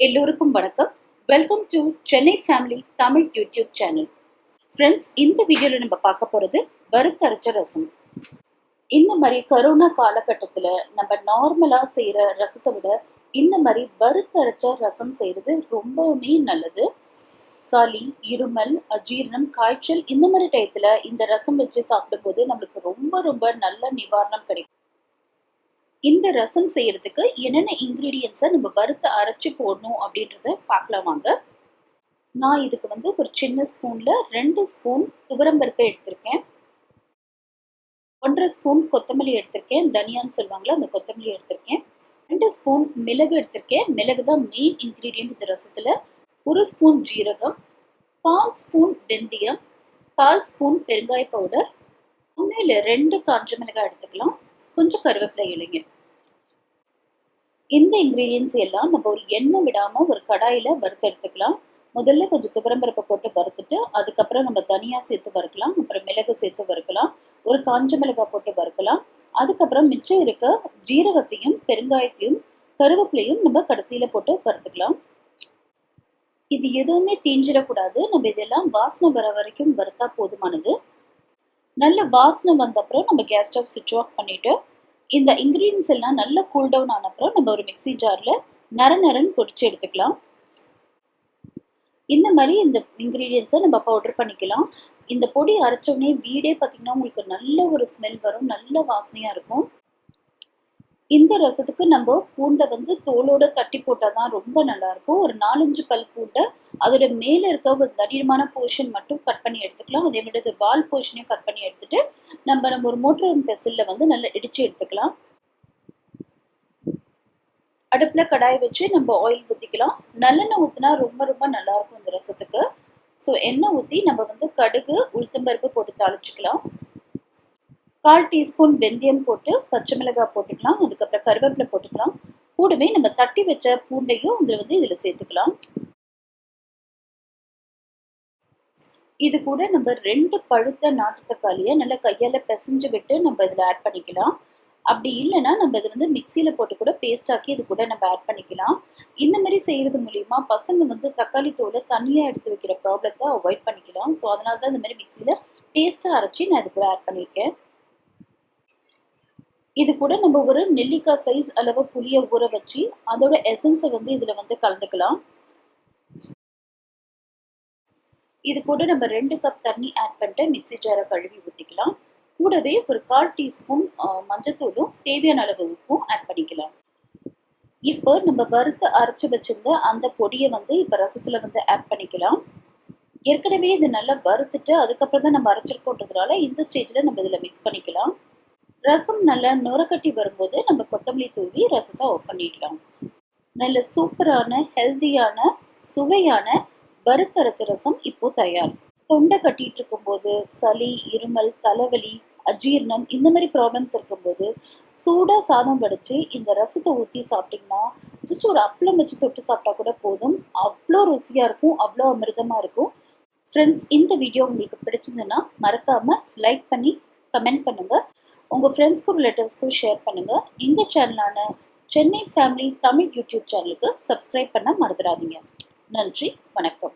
எல்லோருக்கும் வணக்கம். Welcome to Chennai family Tamil YouTube channel friends இந்த வீடியோவில் நம்ம பார்க்க போகிறது வறுத்தரைச்ச ரசம். இந்த மாதிரி கரோனா காலகட்டத்தில் நம்ம நார்மலாக செய்கிற ரசத்தை விட இந்த மாதிரி வறுத்தரைச்ச ரசம் செய்கிறது ரொம்பவுமே நல்லது. சளி இருமல் அஜீரணம் காய்ச்சல் இந்த மாதிரி டயத்தில் இந்த ரசம் வச்சு சாப்பிடும்போது நம்மளுக்கு ரொம்ப ரொம்ப நல்ல நிவாரணம் கிடைக்கும். இந்த ரசம் செய்யறதுக்கு என்னென்ன இன்க்ரீடியன்ஸை நம்ம வறுத்து அரைச்சி போடணும் அப்படின்றத பார்க்கலாம் வாங்க. நான் இதுக்கு வந்து ஒரு சின்ன ஸ்பூனில் ரெண்டு ஸ்பூன் துவரம்பருப்பை எடுத்திருக்கேன். ஒன்றரை ஸ்பூன் கொத்தமல்லி எடுத்திருக்கேன். தனியான்னு சொல்லுவாங்களா அந்த கொத்தமல்லி எடுத்திருக்கேன். ரெண்டு ஸ்பூன் மிளகு எடுத்திருக்கேன். மிளகு தான் மெயின் இன்க்ரீடியன்ட் இந்த ரசத்தில். ஒரு ஸ்பூன் ஜீரகம் கால் ஸ்பூன் வெந்தயம் கால் ஸ்பூன் பெருங்காய பவுடர் உண்மையில் ரெண்டு காஞ்ச மிளகாய் எடுத்துக்கலாம். கொஞ்சம் கருவேப்பிலை இலைங்க. இந்த இன்க்ரீடியன்ஸ் எல்லாம் நம்ம ஒரு எண்ணெய் விடாமல் ஒரு கடாயில் வறுத்து எடுத்துக்கலாம். முதல்ல கொஞ்சம் துவரம்பருப்பை போட்டு வறுத்துட்டு அதுக்கப்புறம் நம்ம தனியாக சேர்த்து வறுக்கலாம். அப்புறம் மிளகு சேர்த்து வறுக்கலாம். ஒரு காஞ்ச மிளகாய் போட்டு வறுக்கலாம். அதுக்கப்புறம் மிச்சம் இருக்க ஜீரகத்தையும் பெருங்காயத்தையும் கருவேப்பிலையும் நம்ம கடைசியில் போட்டு வறுத்துக்கலாம். இது எதுவுமே தீஞ்சிடக்கூடாது. நம்ம இதெல்லாம் வாசனை வர வரைக்கும் வறுத்தா போதுமானது. நல்ல வாசனை வந்த அப்புறம் நம்ம கேஸ் ஸ்டவ் சுவிட்ச் ஆஃப் பண்ணிவிட்டு இந்த இன்க்ரீடியன்ஸ் எல்லாம் நல்லா கூல் டவுன் ஆனப்புறம் நம்ம ஒரு மிக்சி ஜாரில் நர நரன்னு பொடிச்சு எடுத்துக்கலாம். இந்த மாதிரி இந்த இன்க்ரீடியன்ஸை நம்ம பவுடர் பண்ணிக்கலாம். இந்த பொடி அரைச்சோடனே வீடே பார்த்திங்கன்னா உங்களுக்கு நல்ல ஒரு ஸ்மெல் வரும் நல்ல வாசனையாக இருக்கும். இந்த ரசத்துக்கு நம்ம பூண்டை வந்து தோலோட தட்டி போட்டால் தான் ரொம்ப நல்லாயிருக்கும் ஒரு நாலஞ்சு பல் பூண்டை அதோட மேலே இருக்க ஒரு தடிமான போர்ஷன் மட்டும் கட் பண்ணி எடுத்துக்கலாம். அதே மாதிரி வால் போர்ஷனையும் கட் பண்ணி எடுத்துட்டு நம்ம நம்ம ஒரு மோட்டர் பெசிலில் வந்து நல்லா இடித்து எடுத்துக்கலாம். அடுப்பில் கடாய் வச்சு நம்ம ஆயில் ஊற்றிக்கலாம் நல்லெண்ணெய் ஊற்றினா ரொம்ப ரொம்ப நல்லாயிருக்கும் இந்த ரசத்துக்கு. ஸோ எண்ணெய் ஊற்றி நம்ம வந்து கடுகு உளுத்தம்பருப்பு போட்டு தாளிச்சுக்கலாம். கால் டீஸ்பூன் வெந்தயம் போட்டு பச்சை மிளகாய் போட்டுக்கலாம் அதுக்கப்புறம் கருவேப்பிலை போட்டுக்கலாம். கூடவே நம்ம தட்டி வச்ச பூண்டையும் இதில் வந்து இதில் சேர்த்துக்கலாம். இது கூட நம்ம ரெண்டு பழுத்த நாட்டு தக்காளியை நல்லா கையால் பிசைஞ்சு விட்டு நம்ம இதில் ஆட் பண்ணிக்கலாம். அப்படி இல்லைன்னா நம்ம இதை வந்து மிக்சியில் போட்டு கூட பேஸ்டாக்கி இது கூட நம்ம ஆட் பண்ணிக்கலாம். இந்த மாதிரி செய்கிறது மூலிமா பசங்க வந்து தக்காளி தோலை தனியாக எடுத்து வைக்கிற ப்ராப்ளத்தை அவாய்ட் பண்ணிக்கலாம். ஸோ அதனால தான் இந்த மாதிரி மிக்சியில் பேஸ்ட்டாக அரைச்சி நான் இது கூட ஆட் பண்ணியிருக்கேன். இது கூட நம்ம ஒரு நெல்லிக்காய் சைஸ் அளவு புளியை ஊற வச்சு அதோட எசன்ஸை வந்து இதில் வந்து கலந்துக்கலாம். இது கூட நம்ம ரெண்டு கப் தண்ணி ஆட் பண்ணிட்டு மிக்சி ஜாரை கழுவி ஊற்றிக்கலாம் கூடவே ஒரு கால் டீஸ்பூன் மஞ்சத்தூளும் தேவையான அளவு உப்பும் ஆட் பண்ணிக்கலாம். இப்போ நம்ம வறுத்து அரைச்சி வச்சிருந்த அந்த பொடியை வந்து இப்போ ரசத்தில் வந்து ஆட் பண்ணிக்கலாம். ஏற்கனவே இது நல்லா வறுத்துட்டு அதுக்கப்புறம் தான் நம்ம அரைச்சிருக்கோன்றதுனால இந்த ஸ்டேஜில் நம்ம இதில் மிக்ஸ் பண்ணிக்கலாம். ரசம் நல்லா நுரக்கட்டி வரும்போது நம்ம கொத்தமல்லி தூவி ரசத்தை ஆஃப் பண்ணிடலாம். நல்ல சூப்பரான ஹெல்த்தியான சுவையான வறுக்கரைச்ச ரசம் இப்போ தயார். தொண்டை கட்டிட்டு இருக்கும்போது சளி இருமல் தலைவலி அஜீர்ணம் இந்த மாதிரி ப்ராப்ளம்ஸ் இருக்கும்போது சூடாக சாதம் வடித்து இந்த ரசத்தை ஊற்றி சாப்பிட்டிங்கன்னா ஜஸ்ட் ஒரு அப்பளம் வச்சு தொட்டு சாப்பிட்டா கூட போதும். அவ்வளோ ருசியாக இருக்கும் அவ்வளோ அமிர்தமாக இருக்கும். ஃப்ரெண்ட்ஸ் இந்த வீடியோ உங்களுக்கு பிடிச்சிருந்ததுன்னா மறக்காமல் லைக் பண்ணி கமெண்ட் பண்ணுங்கள் உங்கள் ஃப்ரெண்ட்ஸ்க்கும் ரிலேட்டிவ்ஸ்க்கும் ஷேர் பண்ணுங்கள் இந்த சேனலான சென்னை ஃபேமிலி தமிழ் யூடியூப் சேனலுக்கு சப்ஸ்கிரைப் பண்ண மறந்துடாதீங்க. நன்றி வணக்கம்.